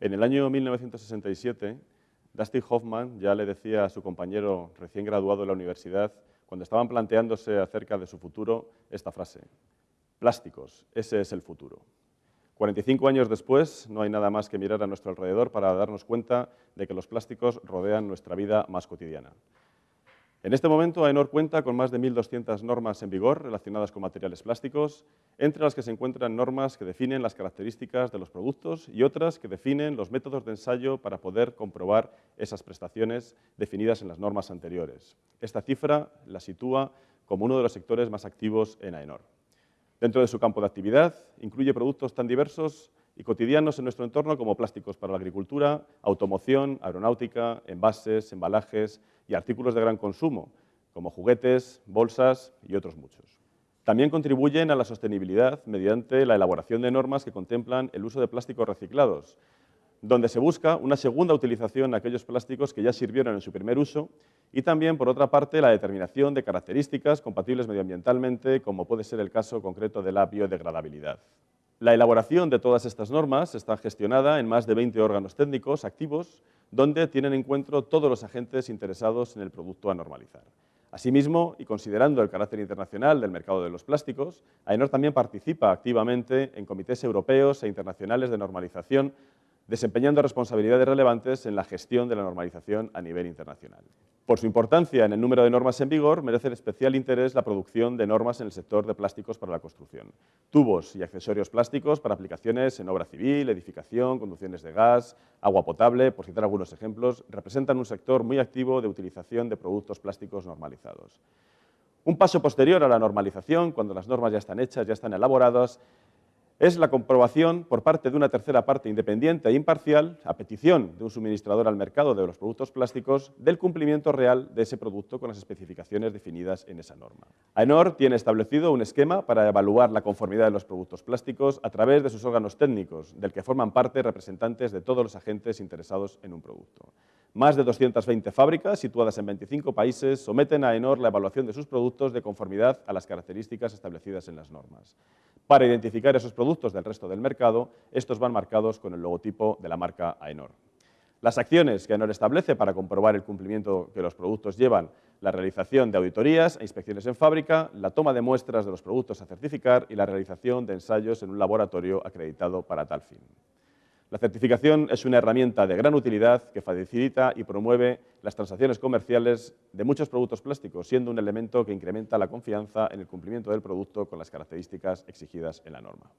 En el año 1967, Dustin Hoffman ya le decía a su compañero recién graduado de la universidad, cuando estaban planteándose acerca de su futuro, esta frase, plásticos, ese es el futuro. 45 años después, no hay nada más que mirar a nuestro alrededor para darnos cuenta de que los plásticos rodean nuestra vida más cotidiana. En este momento, AENOR cuenta con más de 1.200 normas en vigor relacionadas con materiales plásticos, entre las que se encuentran normas que definen las características de los productos y otras que definen los métodos de ensayo para poder comprobar esas prestaciones definidas en las normas anteriores. Esta cifra la sitúa como uno de los sectores más activos en AENOR. Dentro de su campo de actividad, incluye productos tan diversos y cotidianos en nuestro entorno como plásticos para la agricultura, automoción, aeronáutica, envases, embalajes y artículos de gran consumo, como juguetes, bolsas y otros muchos. También contribuyen a la sostenibilidad mediante la elaboración de normas que contemplan el uso de plásticos reciclados, donde se busca una segunda utilización de aquellos plásticos que ya sirvieron en su primer uso y también, por otra parte, la determinación de características compatibles medioambientalmente, como puede ser el caso concreto de la biodegradabilidad. La elaboración de todas estas normas está gestionada en más de 20 órganos técnicos activos, donde tienen encuentro todos los agentes interesados en el producto a normalizar. Asimismo, y considerando el carácter internacional del mercado de los plásticos, AENOR también participa activamente en comités europeos e internacionales de normalización desempeñando responsabilidades relevantes en la gestión de la normalización a nivel internacional. Por su importancia en el número de normas en vigor, merece especial interés la producción de normas en el sector de plásticos para la construcción. Tubos y accesorios plásticos para aplicaciones en obra civil, edificación, conducciones de gas, agua potable, por citar algunos ejemplos, representan un sector muy activo de utilización de productos plásticos normalizados. Un paso posterior a la normalización, cuando las normas ya están hechas, ya están elaboradas, es la comprobación por parte de una tercera parte independiente e imparcial, a petición de un suministrador al mercado de los productos plásticos, del cumplimiento real de ese producto con las especificaciones definidas en esa norma. AENOR tiene establecido un esquema para evaluar la conformidad de los productos plásticos a través de sus órganos técnicos, del que forman parte representantes de todos los agentes interesados en un producto. Más de 220 fábricas, situadas en 25 países, someten a AENOR la evaluación de sus productos de conformidad a las características establecidas en las normas. Para identificar esos productos del resto del mercado, estos van marcados con el logotipo de la marca AENOR. Las acciones que AENOR establece para comprobar el cumplimiento que los productos llevan, la realización de auditorías e inspecciones en fábrica, la toma de muestras de los productos a certificar y la realización de ensayos en un laboratorio acreditado para tal fin. La certificación es una herramienta de gran utilidad que facilita y promueve las transacciones comerciales de muchos productos plásticos, siendo un elemento que incrementa la confianza en el cumplimiento del producto con las características exigidas en la norma.